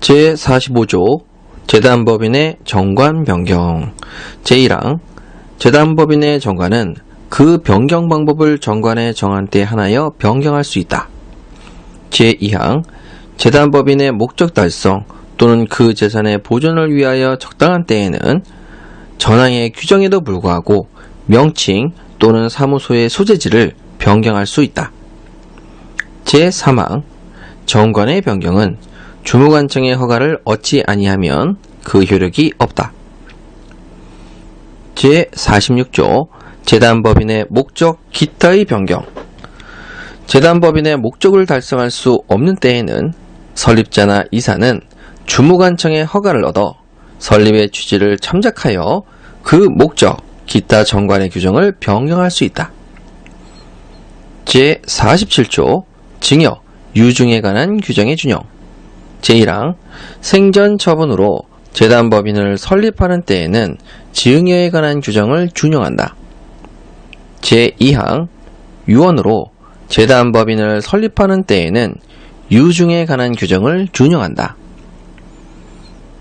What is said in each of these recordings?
제45조 재단법인의 정관 변경 제1항 재단법인의 정관은 그 변경 방법을 정관에 정한 때 하나여 변경할 수 있다. 제2항 재단법인의 목적 달성 또는 그 재산의 보존을 위하여 적당한 때에는 전항의 규정에도 불구하고 명칭 또는 사무소의 소재지를 변경할 수 있다. 제3항 정관의 변경은 주무관청의 허가를 얻지 아니하면 그 효력이 없다. 제46조 재단법인의 목적 기타의 변경 재단법인의 목적을 달성할 수 없는 때에는 설립자나 이사는 주무관청의 허가를 얻어 설립의 취지를 참작하여 그 목적 기타 정관의 규정을 변경할 수 있다. 제47조 징역, 유증에 관한 규정의 준용 제1항 생전 처분으로 재단 법인을 설립하는 때에는 지응여에 관한 규정을 준용한다. 제2항 유언으로 재단 법인을 설립하는 때에는 유증에 관한 규정을 준용한다.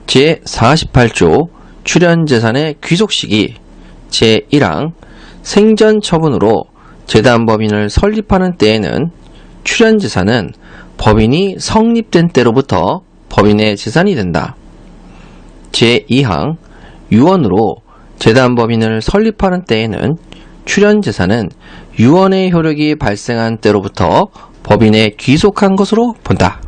제48조 출연재산의 귀속시기 제1항 생전 처분으로 재단 법인을 설립하는 때에는 출연재산은 법인이 성립된 때로부터 법인의 재산이 된다. 제2항 유언으로 재단 법인을 설립하는 때에는 출연 재산은 유언의 효력이 발생한 때로부터 법인에 귀속한 것으로 본다.